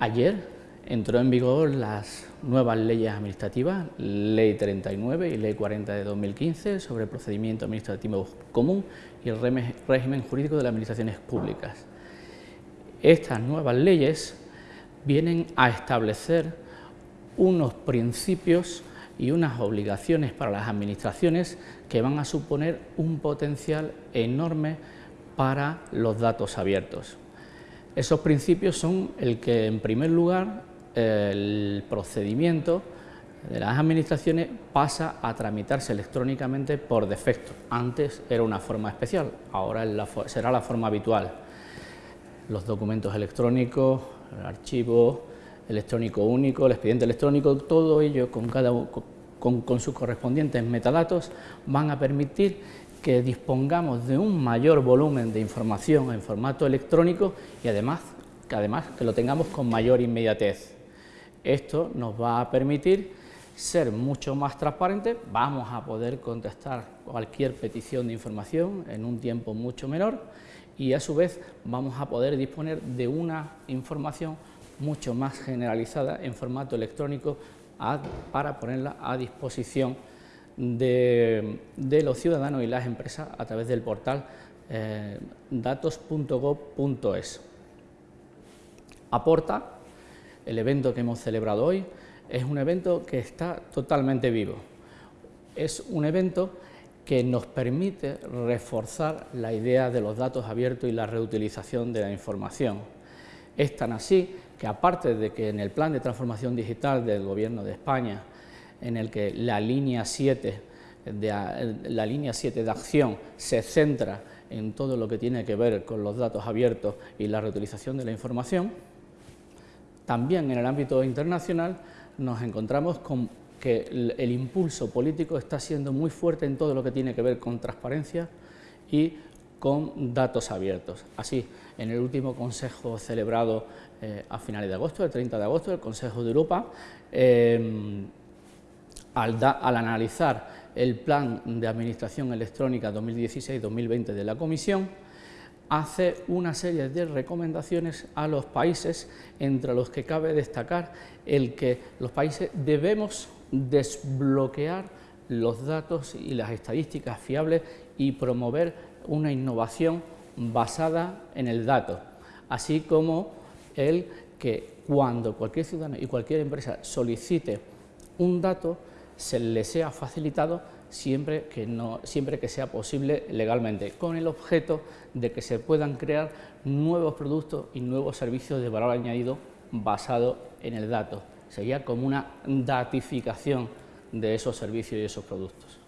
Ayer entró en vigor las nuevas leyes administrativas, Ley 39 y Ley 40 de 2015 sobre el procedimiento administrativo común y el régimen jurídico de las administraciones públicas. Estas nuevas leyes vienen a establecer unos principios y unas obligaciones para las administraciones que van a suponer un potencial enorme para los datos abiertos. Esos principios son el que, en primer lugar, el procedimiento de las administraciones pasa a tramitarse electrónicamente por defecto. Antes era una forma especial, ahora será la forma habitual. Los documentos electrónicos, el archivo electrónico único, el expediente electrónico, todo ello con, cada, con, con sus correspondientes metadatos van a permitir que dispongamos de un mayor volumen de información en formato electrónico y además que, además que lo tengamos con mayor inmediatez. Esto nos va a permitir ser mucho más transparentes, vamos a poder contestar cualquier petición de información en un tiempo mucho menor y a su vez vamos a poder disponer de una información mucho más generalizada en formato electrónico para ponerla a disposición de, los ciudadanos y las empresas a través del portal eh, datos.gov.es. Aporta el evento que hemos celebrado hoy es un evento que está totalmente vivo. Es un evento que nos permite reforzar la idea de los datos abiertos y la reutilización de la información. Es tan así que aparte de que en el plan de transformación digital del Gobierno de España, en el que la línea 7 de, la línea 7 de acción se centra en todo lo que tiene que ver con los datos abiertos y la reutilización de la información, también en el ámbito internacional nos encontramos con que el, impulso político está siendo muy fuerte en todo lo que tiene que ver con transparencia y con datos abiertos. Así, en el último consejo celebrado eh, a finales de agosto, el 30 de agosto, el Consejo de Europa, eh, al, al, analizar el Plan de Administración Electrónica 2016-2020 de la Comisión, hace una serie de recomendaciones a los países, entre los que cabe destacar el que los países debemos desbloquear los datos y las estadísticas fiables y promover una innovación basada en el dato, así como el que cuando cualquier ciudadano y cualquier empresa solicite un dato, se le sea facilitado siempre que, no, siempre que sea posible legalmente, con el objeto de que se puedan crear nuevos productos y nuevos servicios de valor añadido basado en el dato. Sería como una datificación de esos servicios y esos productos.